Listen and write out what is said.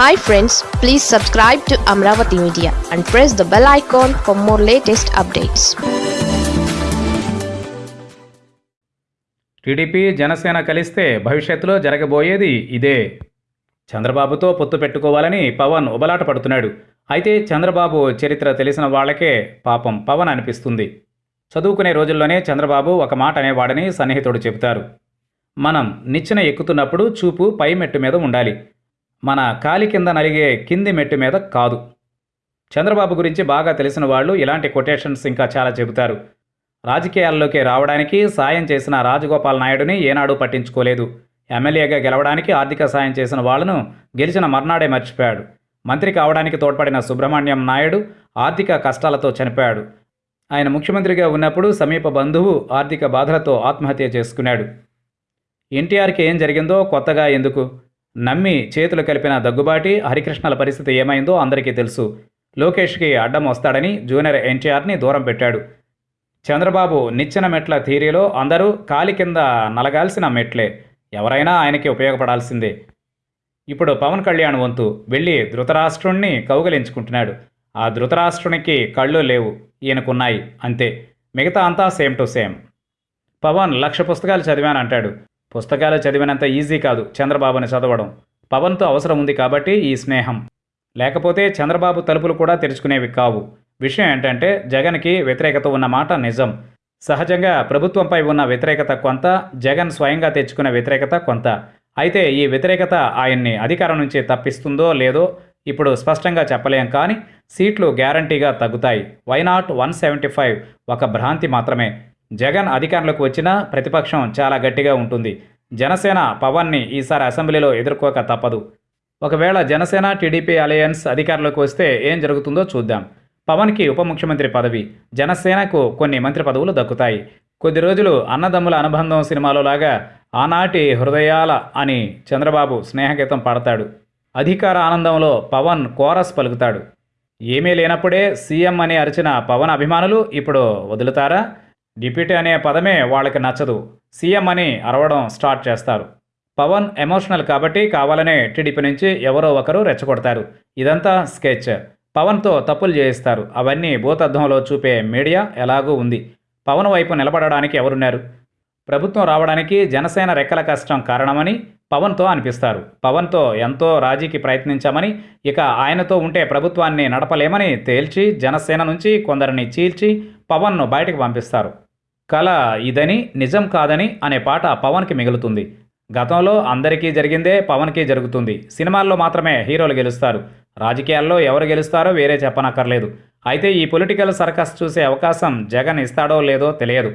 Hi friends please subscribe to Amaravati media and press the bell icon for more latest updates TDP Janasena కలిస్తే భవిష్యత్తులో జరగబోయేది ఇదే. చంద్రబాబుతో పొత్తు పెట్టుకోవాలని పవన్ ఉబలాట పడుతున్నాడు. అయితే చంద్రబాబు చరిత్ర తెలిసిన వాళ్ళకే పాపం పవన్ అనిపిస్తుంది. చదువుకునే రోజుల్లోనే చంద్రబాబు ఒక మాట అనేవాడని సన్నిహితుడు చెబుతారు. మనం నిచ్చెన ఎక్కుతున్నప్పుడు చూపు పై మెట్టు మీద ఉండాలి. మన కాలి కింద నలిగే కింది మెట్టు మీద కాదు. చంద్రబాబు గురించి బాగా తెలిసిన వాళ్ళు ఇలాంటి కొటేషన్స్ ఇంకా చాలా చెబుతారు. రాజకీయాల్లోకి రావడానికి సాయం చేసిన రాజగోపాల్ నాయుడుని ఏనాడు పట్టించుకోలేదు. ఎమ్మెల్యేగా గెలవడానికి ఆర్థిక సాయం చేసిన వాళ్ళను గెలిచిన మర్నాడే మర్చిపోయాడు. మంత్రి కావడానికి తోడ్పడిన సుబ్రహ్మణ్యం నాయుడు ఆర్థిక కష్టాలతో చనిపోయాడు. ఆయన ముఖ్యమంత్రిగా ఉన్నప్పుడు సమీప బంధువు ఆర్థిక బాధలతో ఆత్మహత్య చేసుకున్నాడు. ఎన్టీఆర్కి ఏం జరిగిందో కొత్తగా ఎందుకు? నమ్మి చేతులు కలిపిన దగ్గుబాటి హరికృష్ణల పరిస్థితి ఏమైందో అందరికీ తెలుసు. లోకేష్కి అడ్డం వస్తాడని జూనియర్ ఎన్టీఆర్ని దూరం పెట్టాడు. చంద్రబాబు నిచ్చెన మెట్ల థీరీలో అందరూ కాలి కింద నలగాల్సిన మెట్లే. ఎవరైనా ఆయనకి ఉపయోగపడాల్సిందే. ఇప్పుడు పవన్ కళ్యాణ్ వంతు వెళ్ళి ధృతరాష్ట్రుణ్ణి కౌగలించుకుంటున్నాడు. ఆ ధృతరాష్ట్రునికి కళ్ళు లేవు. ఈయనకున్నాయి. అంతే. మిగతా అంతా same to same. Pawan lakh పుస్తకాలు చదివానంటాడు. పుస్తకాలు చదివినంత ఈజీ కాదు చంద్రబాబుని చదవడం. పవన్తో అవసరం ఉంది కాబట్టి ఈ స్నేహం. లేకపోతే చంద్రబాబు తలుపులు కూడా తెరుచుకునేవి కావు. విషయం ఏంటంటే జగన్కి వ్యతిరేకత ఉన్న మాట నిజం. సహజంగా ప్రభుత్వంపై ఉన్న వ్యతిరేకత కొంత జగన్ స్వయంగా తెచ్చుకున్న వ్యతిరేకత కొంత. అయితే ఈ వ్యతిరేకత ఆయన్ని అధికారం నుంచి తప్పిస్తుందో లేదో ఇప్పుడు స్పష్టంగా చెప్పలేం కానీ సీట్లు గ్యారంటీగా తగ్గుతాయి. వైనాట్ వన్ సెవెంటీ ఫైవ్ ఒక భ్రాంతి మాత్రమే. జగన్ అధికారంలోకి వచ్చినా ప్రతిపక్షం చాలా గట్టిగా ఉంటుంది. జనసేన పవన్ని ఈసారి అసెంబ్లీలో ఎదుర్కోక తప్పదు. ఒకవేళ జనసేన టీడీపీ అలయన్స్ అధికారంలోకి వస్తే ఏం జరుగుతుందో చూద్దాం. పవన్కి ఉప ముఖ్యమంత్రి పదవి జనసేనకు కొన్ని మంత్రి పదవులు దక్కుతాయి. కొద్ది రోజులు అన్నదమ్ముల అనుబంధం సినిమాలో లాగా ఆనాటి హృదయాల అని చంద్రబాబు స్నేహగీతం పాడతాడు. అధికార ఆనందంలో పవన్ కోరస్ పలుకుతాడు. ఏమీ లేనప్పుడే సీఎం అని అరిచిన పవన్ అభిమానులు ఇప్పుడు వదులుతారా? డిప్యూటీ అనే పదమే వాళ్ళకి నచ్చదు. సీఎం అని అరవడం స్టార్ట్ చేస్తారు. పవన్ ఎమోషనల్ కాబట్టి కావాలనే టీడీపీ నుంచి ఎవరో ఒకరు రెచ్చగొడతారు. ఇదంతా స్కెచ్. పవన్తో తప్పులు చేయిస్తారు. అవన్నీ భూతద్దంలో చూపే మీడియా ఎలాగూ ఉంది. పవన్ వైపు నిలబడడానికి ఎవరున్నారు? ప్రభుత్వం రావడానికి జనసేన రెక్కల కష్టం కారణమని పవన్తో అనిపిస్తారు. పవన్తో ఎంతో రాజీకి ప్రయత్నించామని ఇక ఆయనతో ఉంటే ప్రభుత్వాన్ని నడపలేమని తేల్చి జనసేన నుంచి కొందరిని చీల్చి పవన్ను బయటకు పంపిస్తారు. కళ ఇదని నిజం కాదని అనే పాట పవన్కి మిగులుతుంది. గతంలో అందరికీ జరిగిందే పవన్కి జరుగుతుంది. సినిమాల్లో మాత్రమే హీరోలు గెలుస్తారు. రాజకీయాల్లో ఎవరు గెలుస్తారో వేరే చెప్పనక్కర్లేదు. అయితే ఈ పొలిటికల్ సర్కస్ చూసే అవకాశం జగన్ ఇస్తాడో లేదో తెలియదు.